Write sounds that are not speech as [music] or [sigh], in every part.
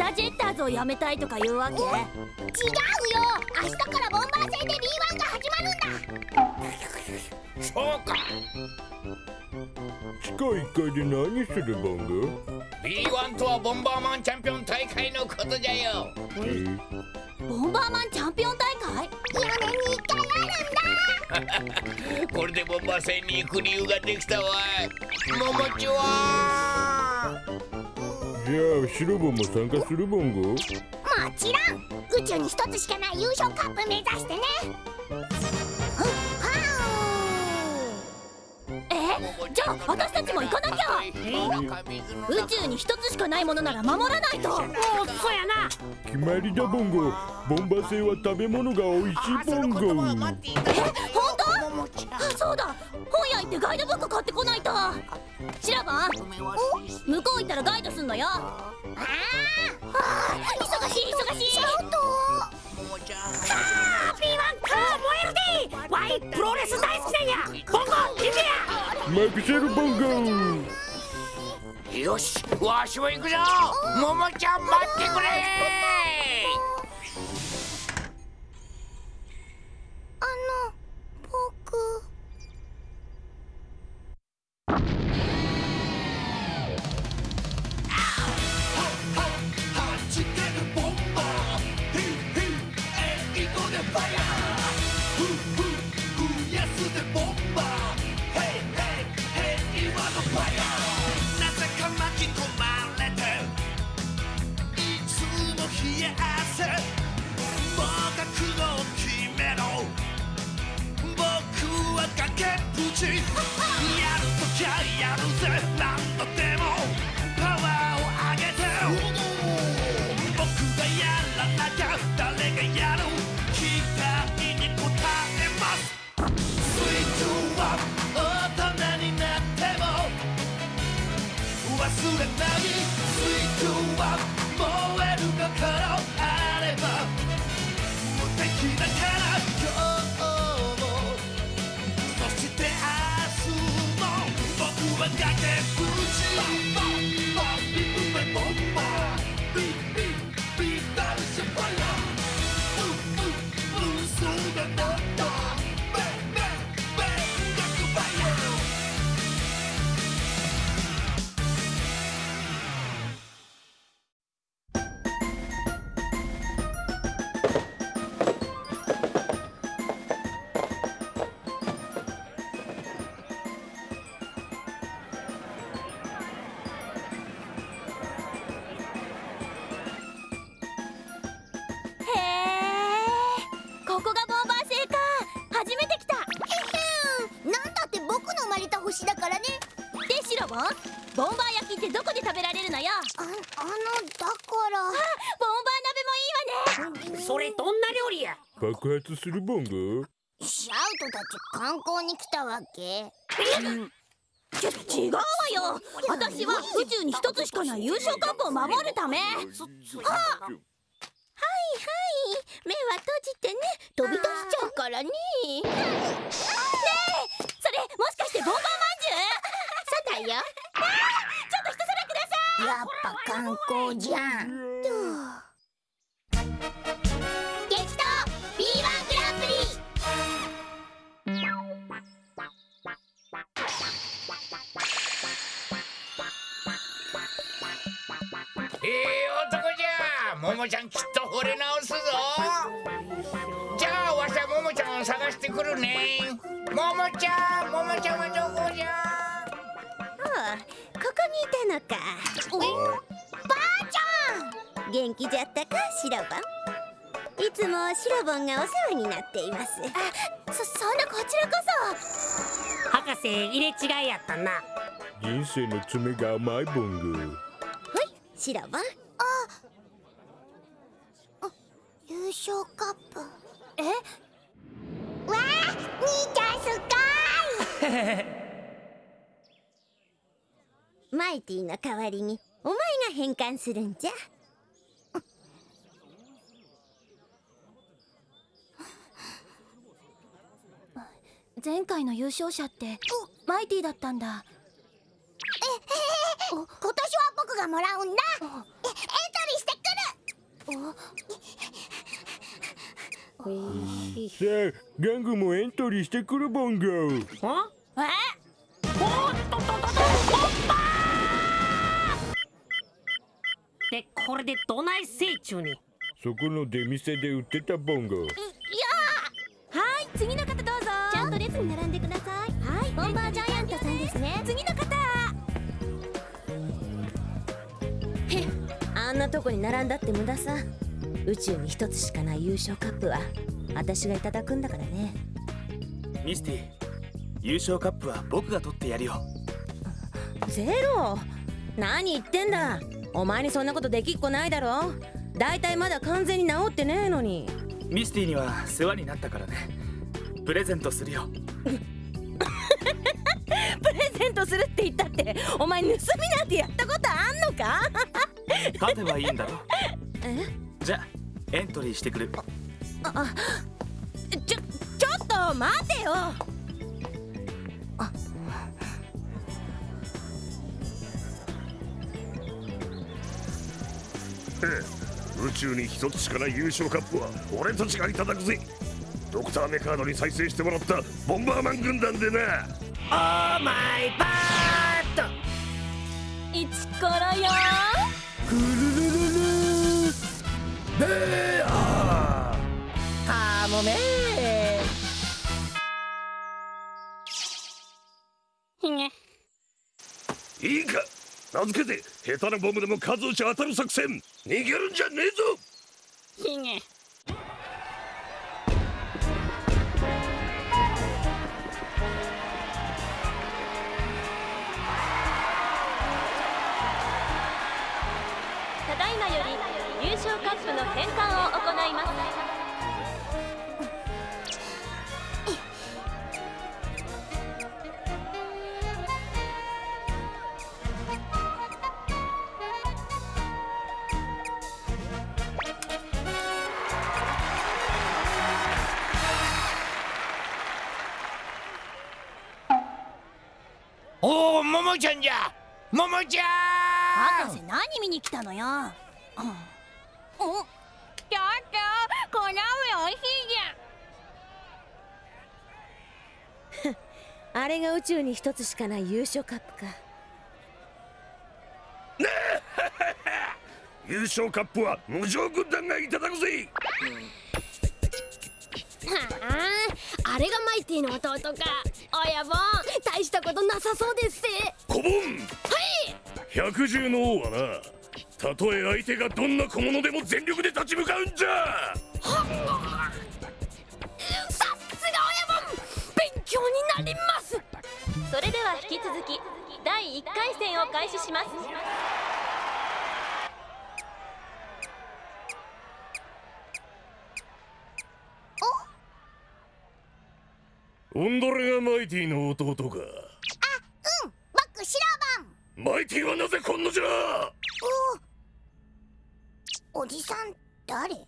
タジェッターズをやめたいとか言うわけ？違うよ！明日からボンバー戦で B1 が始まるんだ！そうか。地下1階で何するボンゴ B1 とはボンバーマンチャンピオン大会のことじゃよ。ボンバーマンチャンピオン大会？4年に1回あるんだ！[laughs] これでボンバー戦に行く理由ができたわい。ももちはじゃあシロボンも参加するボンゴ？もちろん宇宙に一つしかない優勝カップ目指してね。え？じゃあ私たちも行かなきゃ。宇宙に一つしかないものなら守らないと。おそうやな。決まりだボンゴ。ボンバー星は食べ物が美味しいボンゴ。えそうだ。本屋行ってガイドブック買ってこないと。シラバン向こう行ったらガイドすんのよ。ああ忙しい忙しい。ちょっと。あ B1 か燃えるでわいプロレス大好きなんや。ボンゴ行けや。マクシェルボンゴよしわしも行くぞ。ももちゃん待ってくれ爆発するボンゴらシャウトたち観光に来たわけ。ちょ違うわよ。私は宇宙に一つしかない優勝カップを守るため。はいはい。目は閉じてね。飛び出しちゃうからね。ねえ。それもしかしてボンバーまんじゅう？そうだよ。ちょっと一皿ください。やっぱ観光じゃんももちゃんきっと惚れ直すぞ。じゃあわしはももちゃんを探してくるね。ももちゃんももちゃんはどこじゃ？ああここにいたのか。ばあちゃん！元気じゃったかシロボン？いつもシロボンがお世話になっています。あそそんなこちらこそ。博士入れ違いやったな。人生の爪が甘いボンゴはいシロボン優勝カップ。え？わあ兄ちゃんすっ [laughs] マイティの代わりにお前が変換するんじゃ。前回の優勝者ってマイティだったんだ。ごい今年は僕がもらうんだえエントリーしてくるさあガングもエントリーしてくるボンゴんえ？おっとっとっとっとボンバーでこれでどないせいちゅうにそこの出店で売ってたボンゴはい次の方どうぞちゃんと列に並んでくださいはいボンバージャイアントさんですね次の方へっあんなとこに並んだって無駄さ宇宙に一つしかない優勝カップは私がいただくんだからね。ミスティ優勝カップは僕が取ってやるよ。ゼロ？何言ってんだ？お前にそんなことできっこないだろ？だいたいまだ完全に治ってねえのに。ミスティには世話になったからね。プレゼントするよ。[laughs] プレゼントするって言ったってお前盗みなんてやったことあんのか？勝てばいいんだろ。え？じゃあエントリーしてくる。あちょちょっと待てよ。宇宙に一つしかない優勝カップは俺たちがいただくぜ。ドクターメカードに再生してもらったボンバーマン軍団でな。オーマイバーッ一からよかもめひげ。いいか。名付けて下手なボムでも数打ち当たる作戦。逃げるんじゃねえぞ。ひげちゃんじゃ。ちゃん。博士何見に来たのよ。うんおちょっとこの飴おいしいじあれが宇宙に一つしかない優勝カップか。[laughs] 優勝カップは無情軍団がいただくぜ。ああれがマイティの弟か親分大したことなさそうですコボン百獣の王はなたとえ相手がどんな小物でも全力で立ち向かうんじゃ。さすが親分。勉強になります。それでは引き続き第1回戦を開始しますオンドレがマイティの弟か？僕シラバン。マイティはなぜこんなじゃ？おじさん誰？お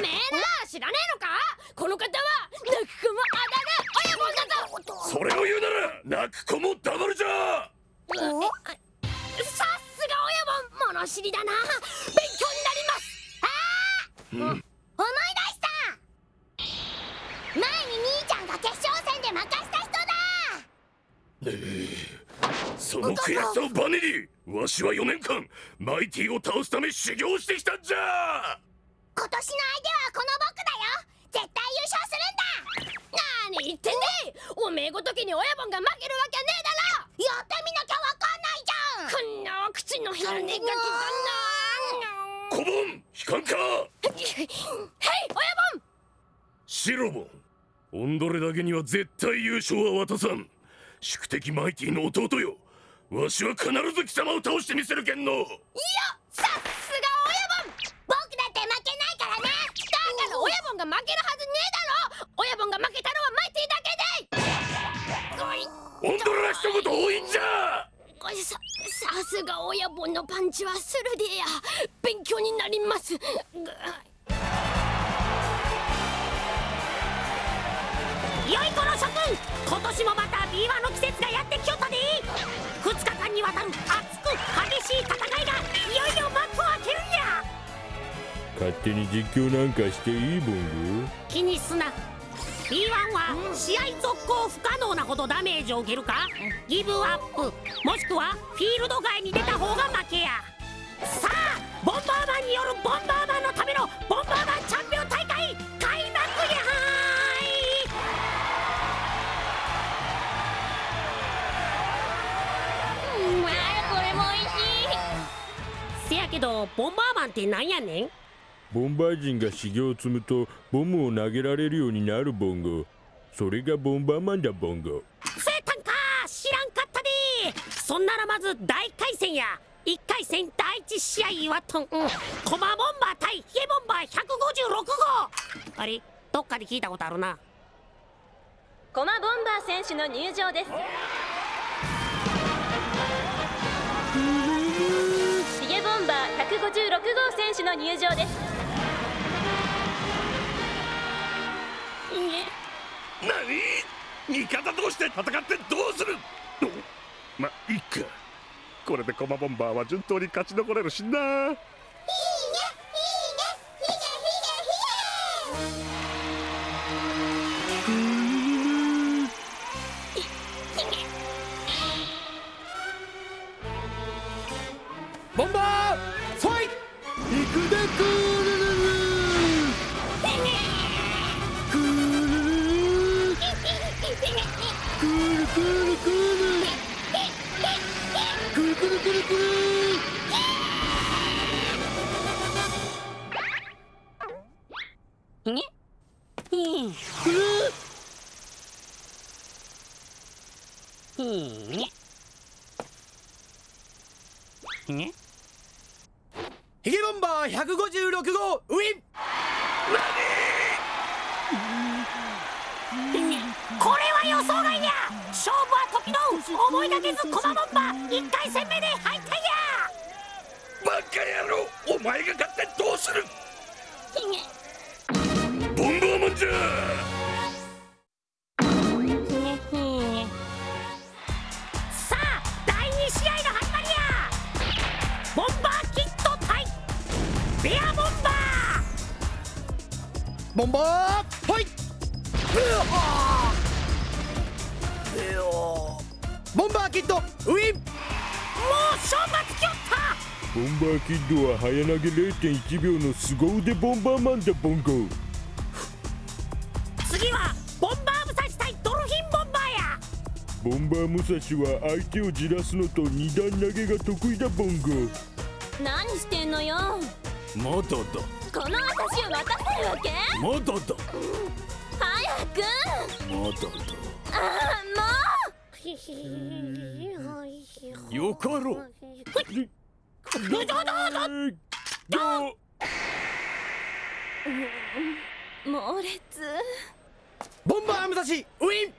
めえな知らねえのか？この方は泣く子もあだる親分だぞ。それを言うなら泣く子も黙るじゃ！さすが親分物知りだな。勉強になります。ああ、思い出した前に兄ちゃんが決勝戦で負かした人だその悔しさをバネにわしは4年間マイティを倒すため修行してきたんじゃ今年の相手はこの僕だよ絶対優勝するんだ何言ってんねおめえごときに親分が負けるわけねえだろやってみなきゃわかんないじゃんこんな口の減るねがきコボン悲観かだなへい親分。シロボンオンドレだけには絶対優勝は渡さん。宿敵マイティの弟よ。わしは必ず貴様を倒してみせるけんの。いやさすが親分。僕だって負けないからね。だから親分が負けるはずねえだろ。親分が負けたのはマイティだけで。オンドレは一言多いんじゃ。ささすが親分のパンチは鋭いや。勉強になりますよいこの諸君。今年もまた B1 の季節がやってきよったで2日間にわたる熱く激しい戦いがいよいよ幕を開けるんや。勝手に実況なんかしていいボン気にすな。B1 は試合続行不可能なほどダメージを受けるか？ギブアップ。もしくはフィールド外に出た方が負けや。さあボンバーマンによるボンバーマンのためのボンバーマンチャンけどボンバーマンってなんやねん？ゴボンバー人が修行を積むとボムを投げられるようになるボンゴ。それがボンバーマンだボンゴ。セータンか！知らんかったで！そんならまず大回戦や。1回戦第1試合はとん、うん、コマボンバー対ヒゲボンバー156号。あれ？どっかで聞いたことあるな。コマボンバー選手の入場ですンバー156号選手の入場です。何？味方同士で戦ってどうする？まいっか。これでコマボンバーは順当に勝ち残れるしな。ボンバーファイいくだクールルルクールルルクールクールクールくるくるくるくる思いがけずコマボンバー1回戦目で敗退や。バカ野郎お前が勝ってどうする？ボンバーマンじゃ！さあ第2試合の始まりや。ボンバーキット対ベアボンバー。ボンバーファイボンバーキッドウィン。もう勝負がつきよった。ボンバーキッドは早投げ0.1秒の凄腕ボンバーマンだボンゴ次はボンバー武蔵対ドルフィンボンバーや。ボンバー武蔵は相手をじらすのと二段投げが得意だボンゴ何してんのよ。まだだこの私を渡せるわけ？まだだ早く。まだああもだよかろ。うボンバー武蔵ウィン。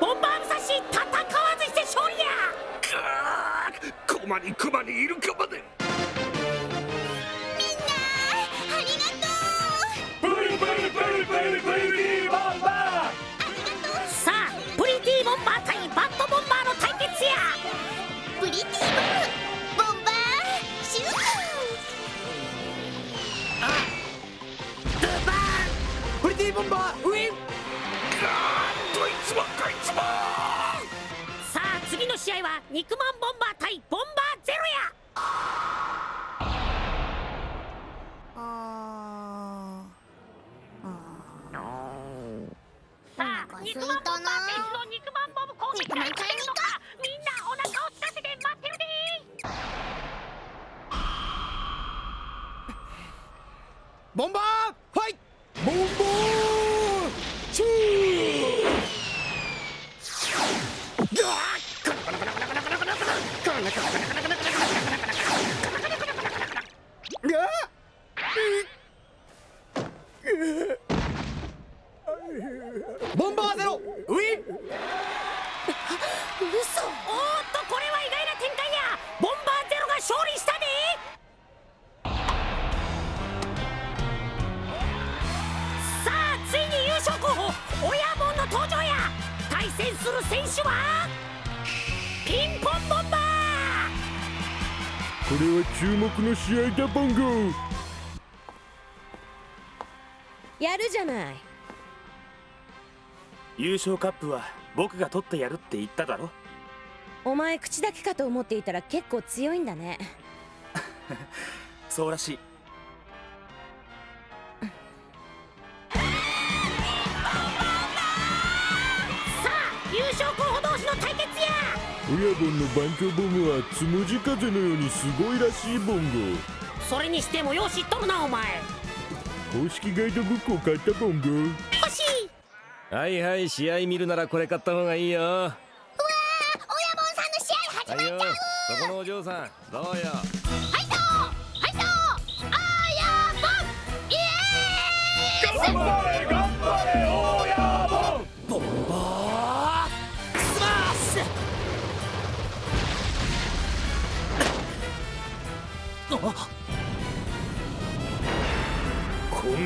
ボンバー武蔵戦わずして勝利や。にクマにいるかまで。ありがとブリブリブリブリブリブリティボムボンバー。シュー。プリティボンバーウィン。ーどいつもこいつもさあ次の試合は肉まんボンバーボン試合だボンゴやるじゃない。優勝カップは僕が取ってやるって言っただろ。お前口だけかと思っていたら結構強いんだね。[laughs] そうらしい親分の番狂ボムはつむじ風のようにすごいらしいボンゴそれにしてもよう知っとるなお前。公式ガイドブックを買ったボンゴ欲しい。はいはい試合見るならこれ買った方がいいよ。は親分さんの試合始まっいよそこのお嬢さんどうよ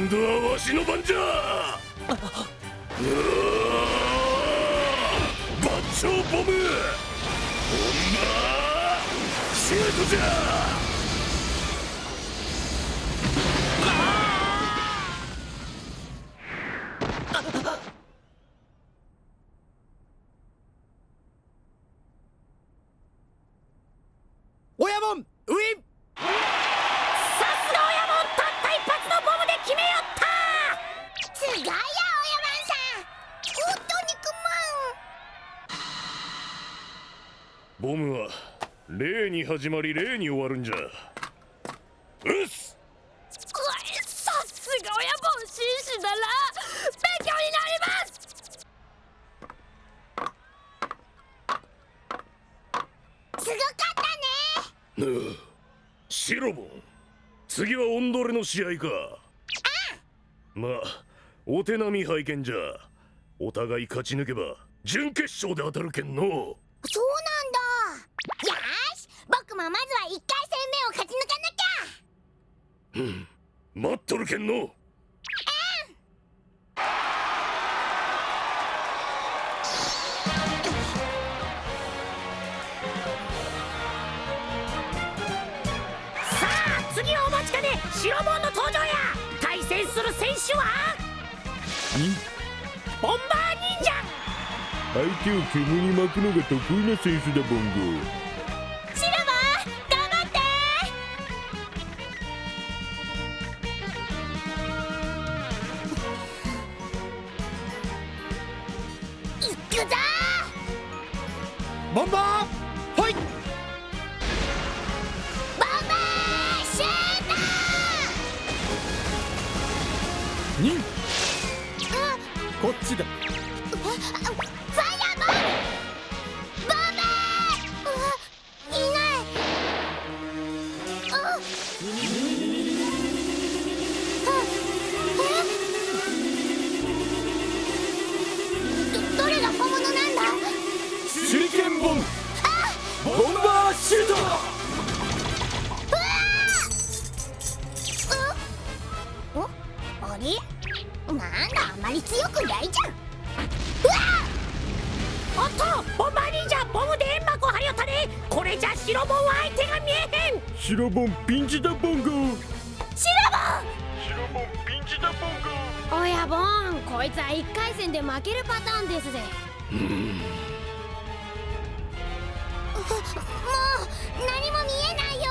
今度はわしの番じゃ。バッチョボム。ほんまシュートじゃ。に始まり礼に終わるんじゃ。うっす。さすが親分紳士だな勉強になります。すごかったね。ぬうシロボン次はオンドレの試合か。まあお手並み拝見じゃ。お互い勝ち抜けば準決勝で当たるけんの待っとるけんの。さあ次はお待ちかね。白ボンの登場や。対戦する選手は？ボンバー忍者。相手を煙に巻くのが得意な選手だボンゴこっちだ。れじゃ白ボンは相手が見えへん。白ボンピンチだボンゴシラ白ボンピンチだボンゴ親ボンこいつは1回戦で負けるパターンですぜ。もう何も見えないよ。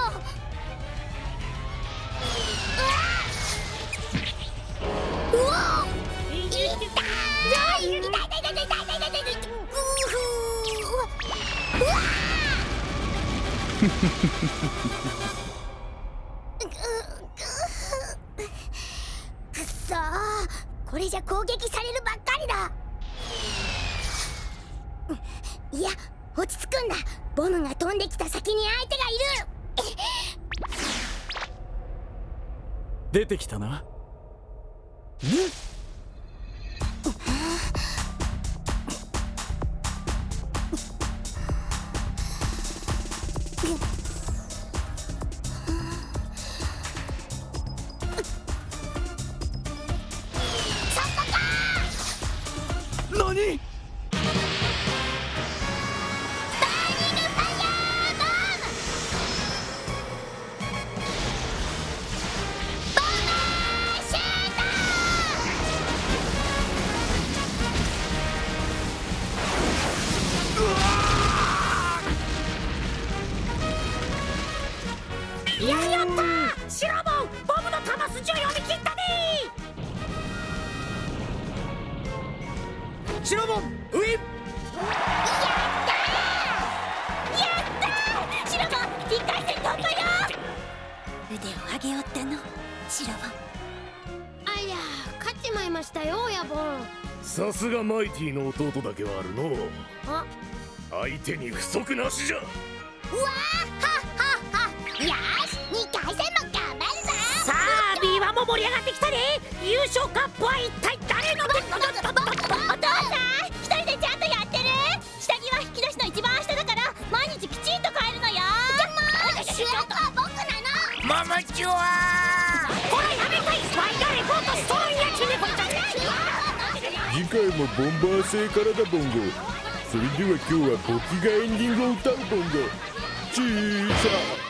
うわうわ痛い痛いくっそこれじゃ攻撃されるばっかりだいや落ち着くんだボムが飛んできた先に相手がいる出てきたなシロボンウィン。やったー!シロボン1回戦突破よ!腕を上げようっての。シロボンありゃ勝っちまいましたよ親分さすがマイティの弟だけはあるのあ？相手に不足なしじゃ。うわー!はっはっはよーし !2 回戦も頑張るぞ!さあ B1 も盛り上がってきたね!優勝カップは一体誰の手回もボンバー星からだボンゴ。それでは今日は僕がエンディングを歌うボンゴ。チーサー。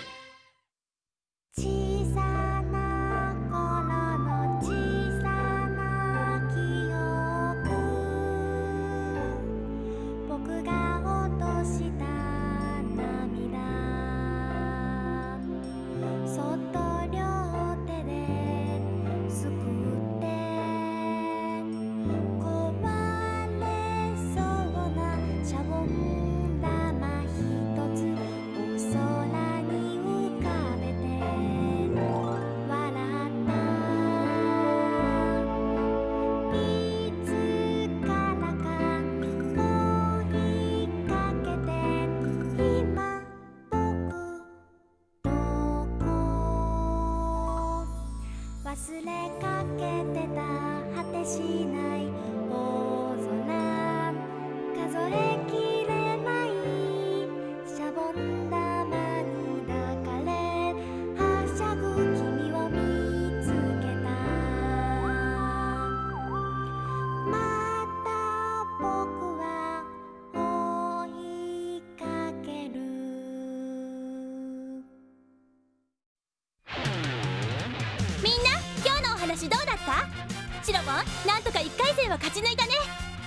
勝ち抜いたね。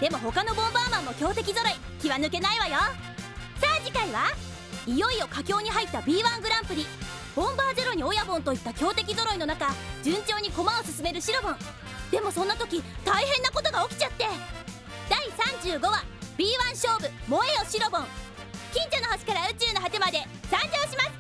でも他のボンバーマンも強敵揃い気は抜けないわよ。さあ次回はいよいよ佳境に入った B1 グランプリ。ボンバーゼロに親ボンといった強敵揃いの中順調に駒を進めるシロボン。でもそんな時大変なことが起きちゃって。第35話 B1 勝負燃えよシロボン。近所の星から宇宙の果てまで参上します。